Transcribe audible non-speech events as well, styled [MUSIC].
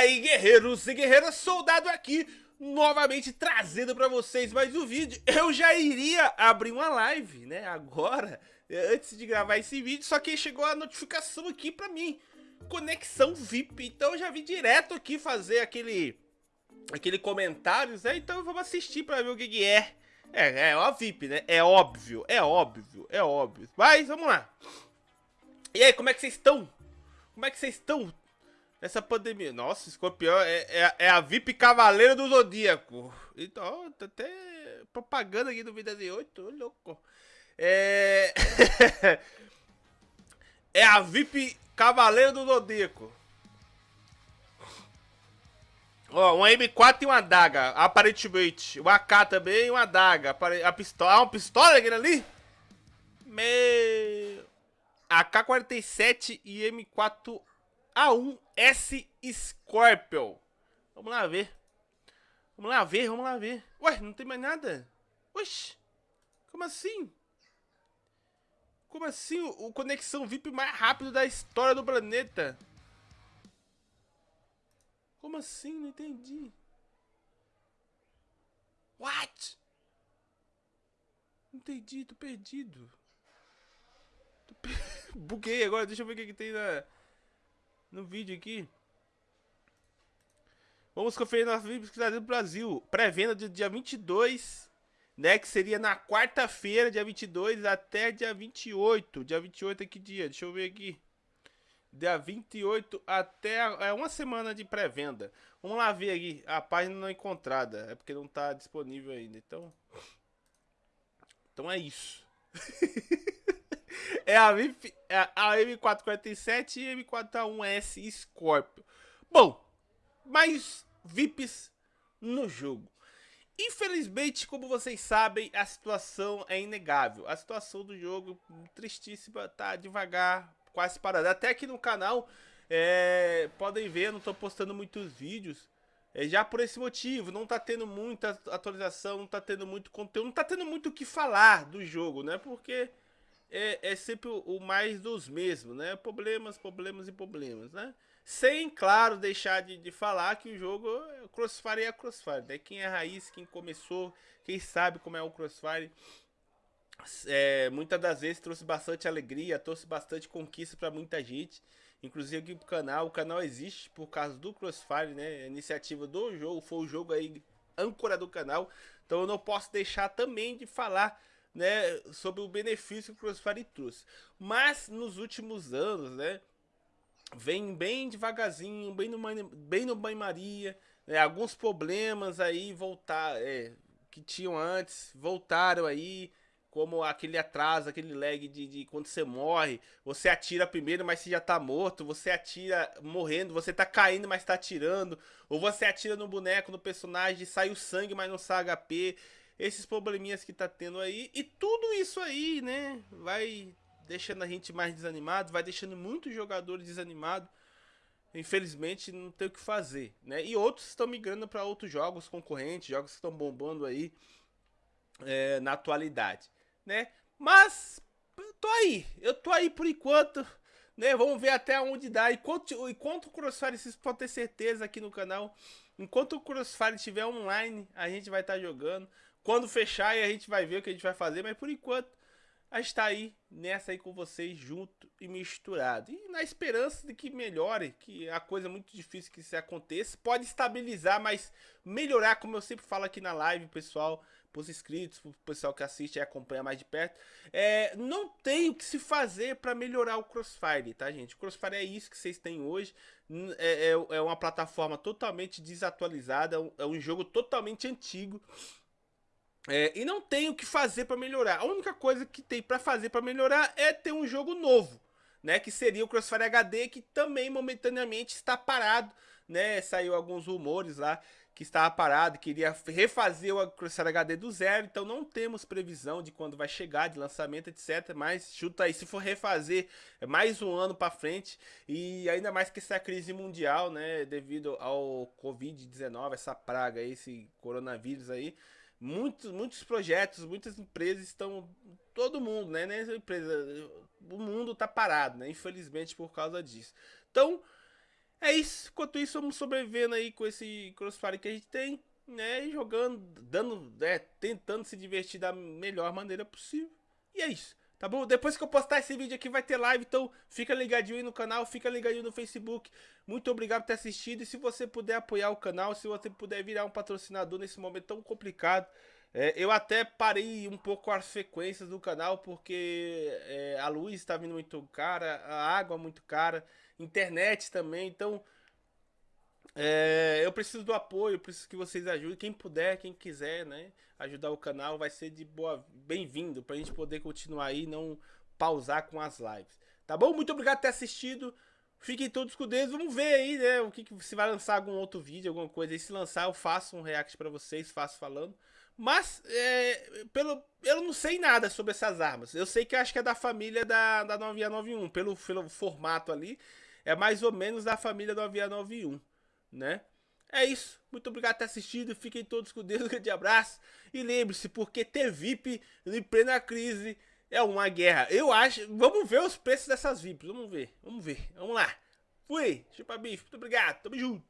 Aí, guerreiros e guerreiras, soldado aqui, novamente trazendo pra vocês mais um vídeo. Eu já iria abrir uma live, né, agora, antes de gravar esse vídeo, só que chegou a notificação aqui pra mim, conexão VIP, então eu já vim direto aqui fazer aquele, aquele comentários, né, então vamos assistir pra ver o que, que é. É, é a VIP, né, é óbvio, é óbvio, é óbvio, mas vamos lá. E aí, como é que vocês estão? Como é que vocês estão? Nessa pandemia. Nossa, escorpião é, é, é, a VIP Cavaleiro do Zodíaco. Então, tá até propaganda aqui do Vida de 8, louco. É. [LAUGHS] é a VIP Cavaleiro do Zodíaco. Ó, um M4 e uma adaga, aparentemente. O AK também e uma adaga. A pistola. Ah, uma pistola aquele ali? Meu. AK-47 e M4 A1S Scorpion. Vamos lá ver. Vamos lá ver, vamos lá ver. Ué, não tem mais nada? Oxi. Como assim? Como assim o, o conexão VIP mais rápido da história do planeta? Como assim? Não entendi. What? Não entendi, tô perdido. Tô perdido. [LAUGHS] Buguei agora, deixa eu ver o que, que tem na, no vídeo aqui. Vamos conferir na pesquisa do Brasil. Pré-venda do dia 22, né? Que seria na quarta-feira, dia 22, até dia 28. Dia 28 é que dia? Deixa eu ver aqui. Dia 28 até é uma semana de pré-venda. Vamos lá ver aqui. A página não encontrada. É porque não está disponível ainda. Então. Então é isso. [LAUGHS] é a, é a M447 e M4A1S Scorpio. Bom, mais VIPs no jogo. Infelizmente, como vocês sabem, a situação é inegável. A situação do jogo, tristíssima, tá devagar, quase parada. Até aqui no canal, é, podem ver, não tô postando muitos vídeos. É, já por esse motivo, não tá tendo muita atualização, não tá tendo muito conteúdo, não tá tendo muito o que falar do jogo, né? Porque é, é sempre o, o, mais dos mesmos, né? Problemas, problemas e problemas, né? Sem, claro, deixar de, de falar que o jogo é, Crossfire é Crossfire, né? Quem é raiz, quem começou, quem sabe como é o Crossfire, é, muitas das vezes trouxe bastante alegria, trouxe bastante conquista para muita gente. Inclusive aqui pro canal, o canal existe por causa do Crossfire, né? A iniciativa do jogo, foi o jogo aí âncora do canal. Então eu não posso deixar também de falar né, sobre o benefício que o Crossfire trouxe. Mas nos últimos anos, né, vem bem devagarzinho, bem no, bem no banho-maria, né, alguns problemas aí voltar, é, que tinham antes, voltaram aí, como aquele atraso, aquele lag de, de, quando você morre, você atira primeiro, mas você já tá morto, você atira morrendo, você tá caindo, mas tá atirando, ou você atira no boneco, no personagem, sai o sangue, mas não sai HP, esses probleminhas que tá tendo aí. E tudo isso aí, né, vai deixando a gente mais desanimado, vai deixando muitos jogadores desanimados. Infelizmente não tem o que fazer, né? E outros estão migrando para outros jogos concorrentes, jogos que estão bombando aí é, na atualidade, né? Mas tô aí, eu tô aí por enquanto, né? Vamos ver até onde dá. Enquanto, enquanto o Crossfire, vocês podem ter certeza aqui no canal, enquanto o Crossfire estiver online, a gente vai estar tá jogando. Quando fechar, a gente vai ver o que a gente vai fazer, mas por enquanto a gente tá aí nessa aí com vocês junto e misturado. E na esperança de que melhore, que a coisa é muito difícil que isso aconteça, pode estabilizar, mas melhorar, como eu sempre falo aqui na live, pessoal, pros inscritos, pro pessoal que assiste e acompanha mais de perto, é, não tem o que se fazer para melhorar o Crossfire, tá gente? O Crossfire é isso que vocês têm hoje, é, é, é uma plataforma totalmente desatualizada, é um jogo totalmente antigo, é, e não tem o que fazer para melhorar. A única coisa que tem para fazer para melhorar é ter um jogo novo, né? Que seria o Crossfire HD, que também momentaneamente está parado, né? Saiu alguns rumores lá que estava parado, queria refazer o Crossfire HD do zero, então não temos previsão de quando vai chegar, de lançamento, etc. Mas chuta aí, se for refazer, é mais um ano para frente, e ainda mais que essa crise mundial, né, devido ao Covid-19, essa praga, esse coronavírus aí, muitos, muitos projetos, muitas empresas estão. Todo mundo, né? Nessa empresa, o mundo tá parado, né? Infelizmente por causa disso. Então, É isso. Enquanto isso, vamos sobrevivendo aí com esse Crossfire que a gente tem, né? E jogando, dando, né? Tentando se divertir da melhor maneira possível. E é isso. Tá bom? Depois que eu postar esse vídeo aqui vai ter live, então fica ligadinho aí no canal, fica ligadinho no Facebook. Muito obrigado por ter assistido e se você puder apoiar o canal, se você puder virar um patrocinador nesse momento tão complicado, é, eu até parei um pouco as frequências do canal porque é, a luz está vindo muito cara, a água muito cara, internet também, então é, eu preciso do apoio, preciso que vocês ajudem, quem puder, quem quiser, né, ajudar o canal, vai ser de boa, bem-vindo, pra gente poder continuar aí, não pausar com as lives, tá bom? Muito obrigado por ter assistido, fiquem todos com Deus, vamos ver aí, né, o que, que se vai lançar algum outro vídeo, alguma coisa aí, se lançar eu faço um react pra vocês, faço falando, mas, é, pelo, eu não sei nada sobre essas armas, eu sei que eu acho que é da família da, da 9691, pelo, pelo formato ali, é mais ou menos da família do 9691 né? É isso. Muito obrigado por ter assistido. Fiquem todos com Deus. Um grande abraço. E lembre-se, porque ter VIP em plena crise é uma guerra. Eu acho. Vamos ver os preços dessas VIPs. Vamos ver. Vamos ver. Vamos lá. Fui. Chupa bife. Muito obrigado. Tamo junto.